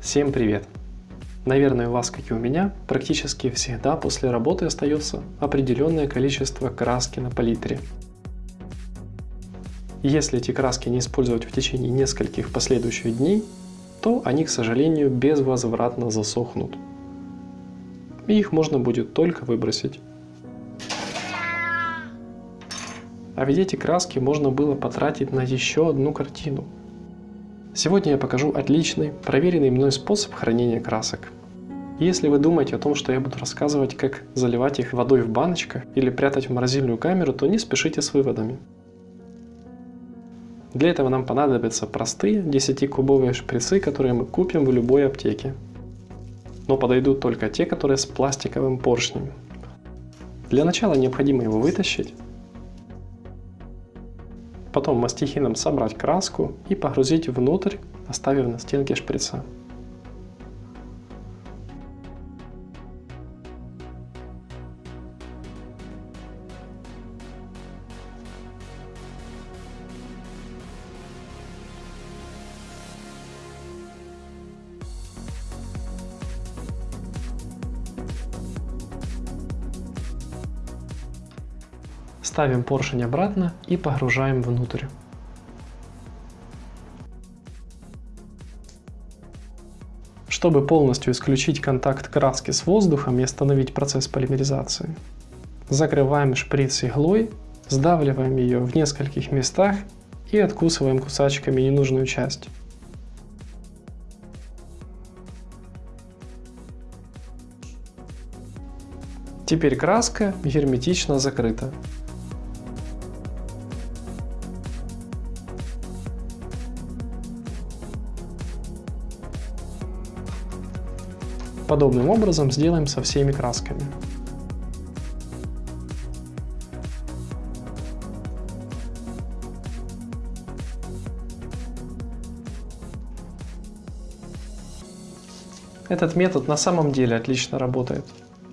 Всем привет! Наверное, у вас, как и у меня, практически всегда после работы остается определенное количество краски на палитре. Если эти краски не использовать в течение нескольких последующих дней, то они, к сожалению, безвозвратно засохнут. И их можно будет только выбросить. А ведь эти краски можно было потратить на еще одну картину – Сегодня я покажу отличный, проверенный мной способ хранения красок. Если вы думаете о том, что я буду рассказывать, как заливать их водой в баночках или прятать в морозильную камеру, то не спешите с выводами. Для этого нам понадобятся простые 10-кубовые шприцы, которые мы купим в любой аптеке. Но подойдут только те, которые с пластиковым поршнем. Для начала необходимо его вытащить Потом мастихином собрать краску и погрузить внутрь, оставив на стенке шприца. Ставим поршень обратно и погружаем внутрь. Чтобы полностью исключить контакт краски с воздухом и остановить процесс полимеризации, закрываем шприц иглой, сдавливаем ее в нескольких местах и откусываем кусачками ненужную часть. Теперь краска герметично закрыта. Подобным образом сделаем со всеми красками. Этот метод на самом деле отлично работает.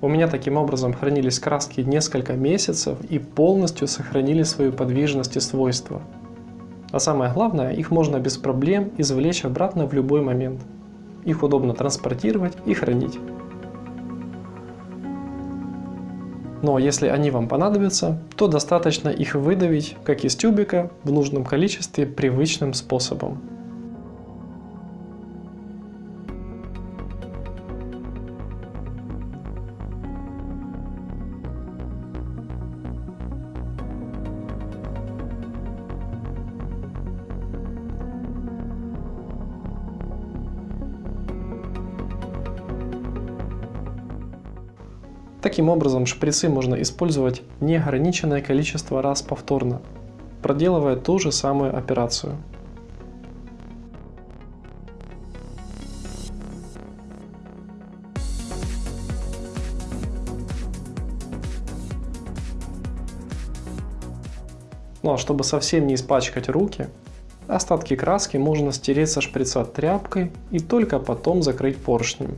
У меня таким образом хранились краски несколько месяцев и полностью сохранили свою подвижность и свойства. А самое главное, их можно без проблем извлечь обратно в любой момент. Их удобно транспортировать и хранить. Но если они вам понадобятся, то достаточно их выдавить, как из тюбика, в нужном количестве привычным способом. Таким образом, шприцы можно использовать неограниченное количество раз повторно, проделывая ту же самую операцию. Ну а чтобы совсем не испачкать руки, остатки краски можно стереть со шприца тряпкой и только потом закрыть поршнем.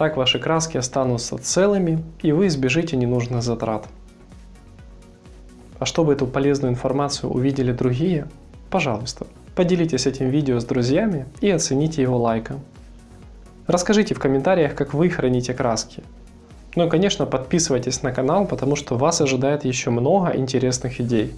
Так ваши краски останутся целыми и вы избежите ненужных затрат. А чтобы эту полезную информацию увидели другие, пожалуйста, поделитесь этим видео с друзьями и оцените его лайком. Расскажите в комментариях, как вы храните краски. Ну и конечно подписывайтесь на канал, потому что вас ожидает еще много интересных идей.